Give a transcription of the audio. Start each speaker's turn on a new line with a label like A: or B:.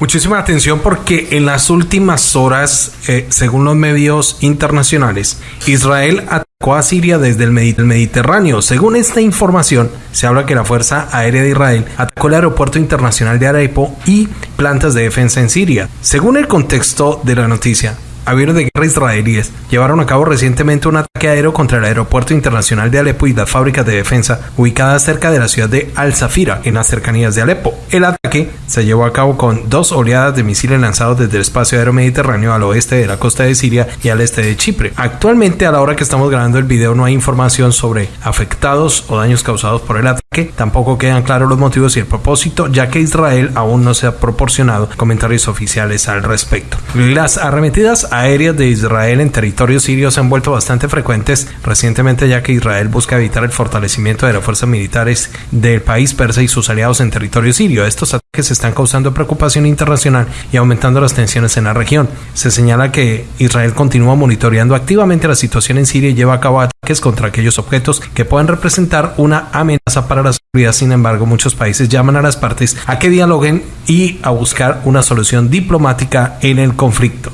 A: Muchísima atención porque en las últimas horas, eh, según los medios internacionales, Israel atacó a Siria desde el Mediterráneo. Según esta información, se habla que la Fuerza Aérea de Israel atacó el aeropuerto internacional de Alepo y plantas de defensa en Siria. Según el contexto de la noticia, aviones de guerra israelíes llevaron a cabo recientemente un ataque aéreo contra el aeropuerto internacional de Alepo y las fábricas de defensa ubicadas cerca de la ciudad de Al-Zafira, en las cercanías de Alepo. El ataque se llevó a cabo con dos oleadas de misiles lanzados desde el espacio aéreo mediterráneo al oeste de la costa de Siria y al este de Chipre. Actualmente, a la hora que estamos grabando el video, no hay información sobre afectados o daños causados por el ataque. Tampoco quedan claros los motivos y el propósito, ya que Israel aún no se ha proporcionado comentarios oficiales al respecto. Las arremetidas aéreas de Israel en territorio sirio se han vuelto bastante recientemente ya que Israel busca evitar el fortalecimiento de las fuerzas militares del país persa y sus aliados en territorio sirio. Estos ataques están causando preocupación internacional y aumentando las tensiones en la región. Se señala que Israel continúa monitoreando activamente la situación en Siria y lleva a cabo ataques contra aquellos objetos que puedan representar una amenaza para la seguridad. Sin embargo, muchos países llaman a las partes a que dialoguen y a buscar una solución diplomática en el conflicto.